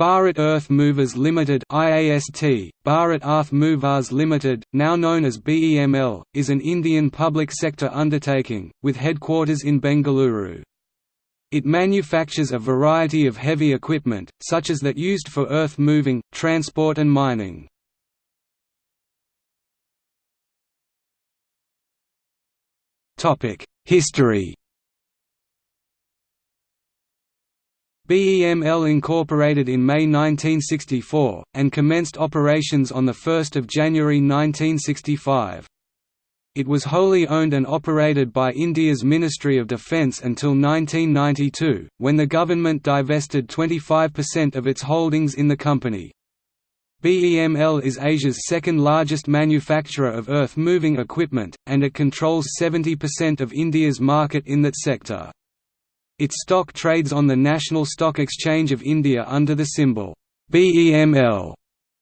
Bharat Earth Movers Limited IAST, Bharat Earth Movers Limited, now known as BEML, is an Indian public sector undertaking, with headquarters in Bengaluru. It manufactures a variety of heavy equipment, such as that used for earth moving, transport and mining. History BEML incorporated in May 1964, and commenced operations on 1 January 1965. It was wholly owned and operated by India's Ministry of Defence until 1992, when the government divested 25% of its holdings in the company. BEML is Asia's second largest manufacturer of earth-moving equipment, and it controls 70% of India's market in that sector. Its stock trades on the National Stock Exchange of India under the symbol BEML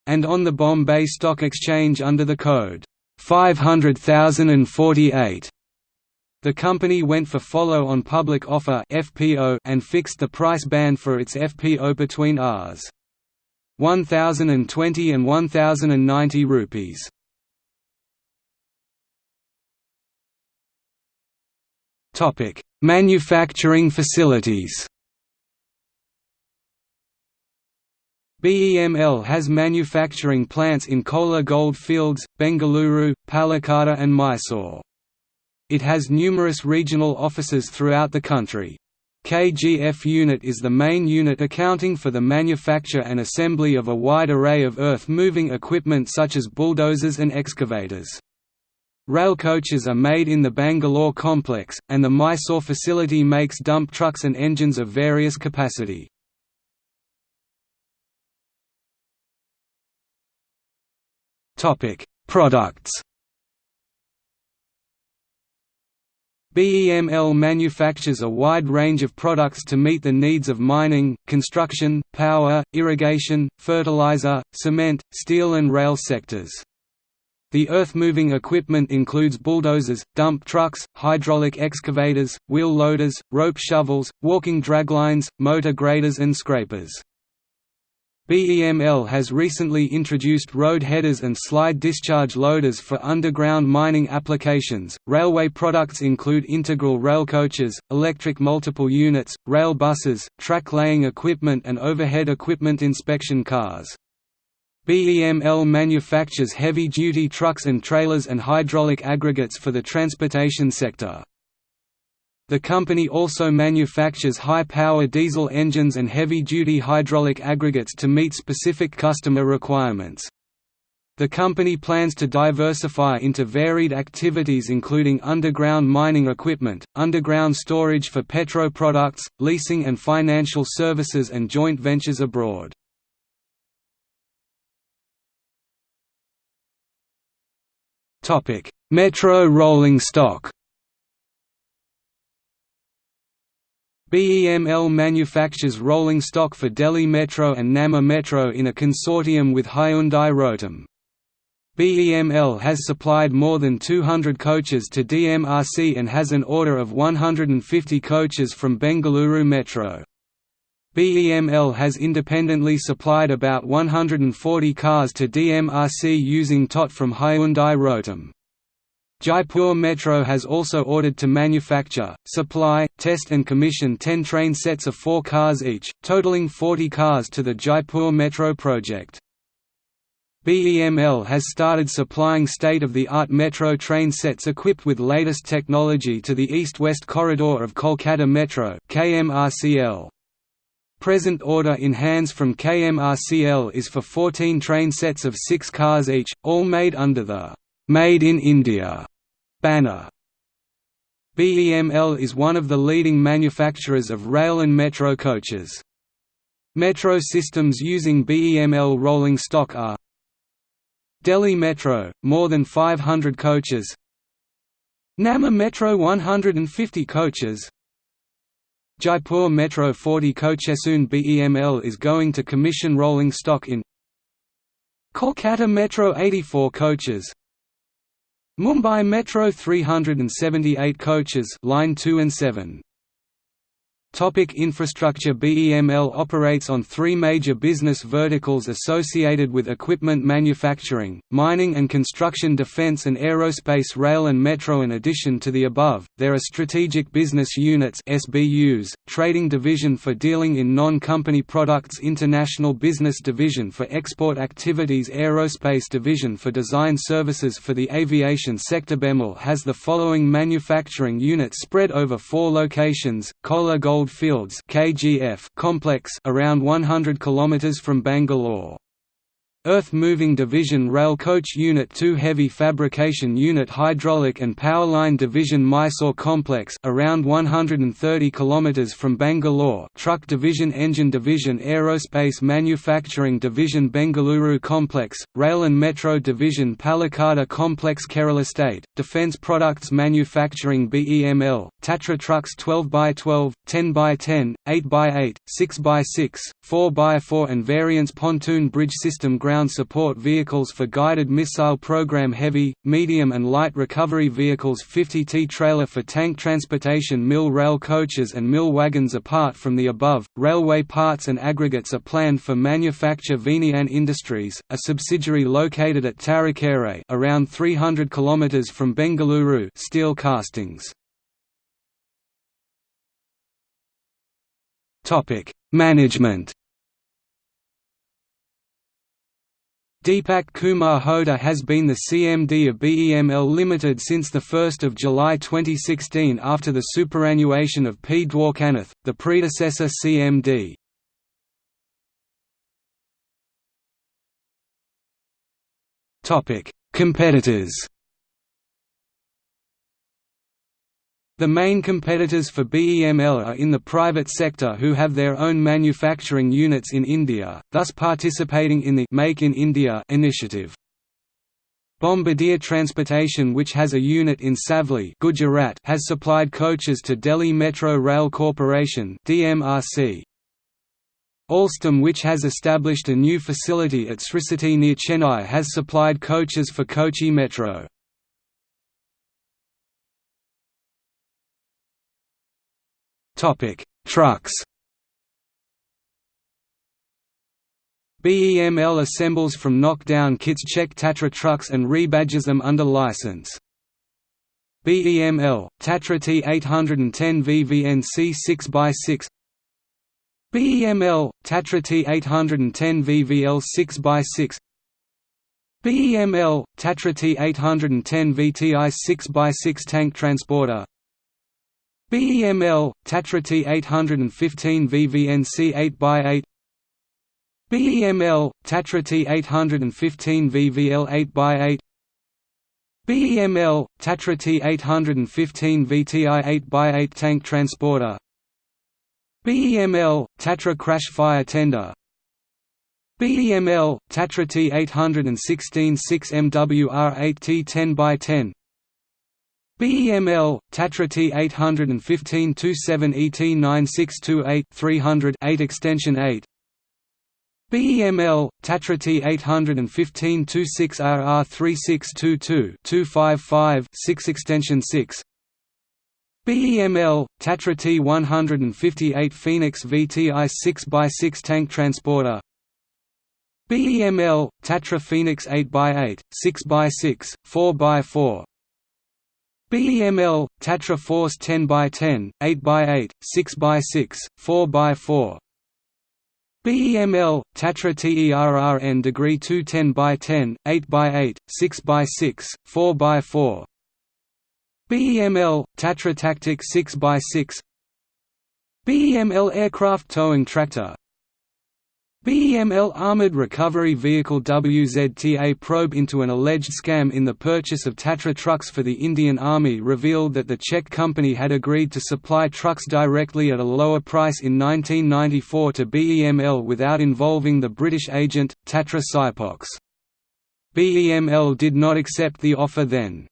and on the Bombay Stock Exchange under the code 500048. The company went for follow-on public offer (FPO) and fixed the price band for its FPO between Rs. 1020 and 1090 rupees. Topic: Manufacturing facilities BEML has manufacturing plants in Kolar Gold Fields, Bengaluru, Palakkad and Mysore. It has numerous regional offices throughout the country. KGF Unit is the main unit accounting for the manufacture and assembly of a wide array of earth-moving equipment such as bulldozers and excavators. Rail coaches are made in the Bangalore complex, and the Mysore facility makes dump trucks and engines of various capacity. Products BEML manufactures a wide range of products to meet the needs of mining, construction, power, irrigation, fertilizer, cement, steel and rail sectors. The earth-moving equipment includes bulldozers, dump trucks, hydraulic excavators, wheel loaders, rope shovels, walking draglines, motor graders and scrapers. BEML has recently introduced road headers and slide discharge loaders for underground mining applications. Railway products include integral rail coaches, electric multiple units, rail buses, track laying equipment, and overhead equipment inspection cars. BEML manufactures heavy-duty trucks and trailers and hydraulic aggregates for the transportation sector. The company also manufactures high-power diesel engines and heavy-duty hydraulic aggregates to meet specific customer requirements. The company plans to diversify into varied activities including underground mining equipment, underground storage for petro products, leasing and financial services and joint ventures abroad. Metro rolling stock BEML manufactures rolling stock for Delhi Metro and Namma Metro in a consortium with Hyundai Rotem. BEML has supplied more than 200 coaches to DMRC and has an order of 150 coaches from Bengaluru Metro. BEML has independently supplied about 140 cars to DMRC using TOT from Hyundai Rotem. Jaipur Metro has also ordered to manufacture, supply, test and commission 10 train sets of 4 cars each, totaling 40 cars to the Jaipur Metro project. BEML has started supplying state-of-the-art metro train sets equipped with latest technology to the east-west corridor of Kolkata Metro KMRCL. Present order in hands from KMRCL is for 14 train sets of 6 cars each, all made under the «Made in India» banner. BEML is one of the leading manufacturers of rail and metro coaches. Metro systems using BEML rolling stock are Delhi Metro, more than 500 coaches Namma Metro 150 coaches Jaipur Metro 40 coaches soon BEML is going to commission rolling stock in Kolkata Metro 84 coaches Mumbai Metro 378 coaches line 2 and 7 Topic infrastructure BEML operates on three major business verticals associated with equipment manufacturing, mining and construction defense and aerospace rail and metro. In addition to the above, there are strategic business units SBUs, trading division for dealing in non-company products international business division for export activities aerospace division for design services for the aviation sector. BEML has the following manufacturing units spread over four locations, Kolar Gold Fields complex around 100 km from Bangalore. Earth Moving Division Rail Coach Unit 2 Heavy Fabrication Unit Hydraulic and Powerline Division Mysore Complex around 130 km from Bangalore. Truck Division Engine Division Aerospace Manufacturing Division Bengaluru Complex, Rail and Metro Division Palakkad Complex Kerala State, Defence Products Manufacturing BEML, Tatra Trucks 12x12, 10x10, 8x8, 6x6, 4x4 and Variants Pontoon Bridge System Ground support vehicles for guided missile program heavy, medium and light recovery vehicles 50T trailer for tank transportation mill rail coaches and mill wagons Apart from the above, railway parts and aggregates are planned for manufacture Vignyan Industries, a subsidiary located at Tarikere around 300 km from Bengaluru steel castings. Management Deepak Kumar Hota has been the CMD of BEML Limited since 1 July 2016 after the superannuation of P. Dwarkanath, the predecessor CMD. Competitors The main competitors for BEML are in the private sector who have their own manufacturing units in India, thus participating in the Make in India initiative. Bombardier Transportation which has a unit in Savli Gujarat has supplied coaches to Delhi Metro Rail Corporation DMRC. Alstom which has established a new facility at Sri City near Chennai has supplied coaches for Kochi Metro. Topic: Trucks. BEML assembles from knockdown kits Czech Tatra trucks and rebadges them under license. BEML, Tatra T810 VVNC 6x6 BEML, Tatra T810 VVL 6x6 BEML, Tatra T810 VTI 6x6 tank transporter BEML, Tatra T815 VVNC 8x8 BEML, Tatra T815 VVL 8x8 BEML, Tatra T815 VTI 8x8 tank transporter. BEML, Tatra crash fire tender. BEML, Tatra T816 6MWR 8T 10x10 BEML, Tatra T815 27 ET 9628 300 8 extension 8 BEML, Tatra T815 26 RR 3622 255 6 extension 6 BEML, Tatra T158 Phoenix VTI 6x6 tank transporter. BEML, Tatra Phoenix 8x8, 6x6, 4x4 BEML, Tatra Force 10x10, 8x8, 6x6, 4x4 BEML, Tatra TERRN Degree 2 10x10, 8x8, 6x6, 4x4 BEML, Tatra Tactic 6x6 BEML Aircraft Towing Tractor BEML Armored Recovery Vehicle WZTA probe into an alleged scam in the purchase of Tatra trucks for the Indian Army revealed that the Czech company had agreed to supply trucks directly at a lower price in 1994 to BEML without involving the British agent, Tatra Sipox. BEML did not accept the offer then.